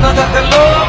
nada de lo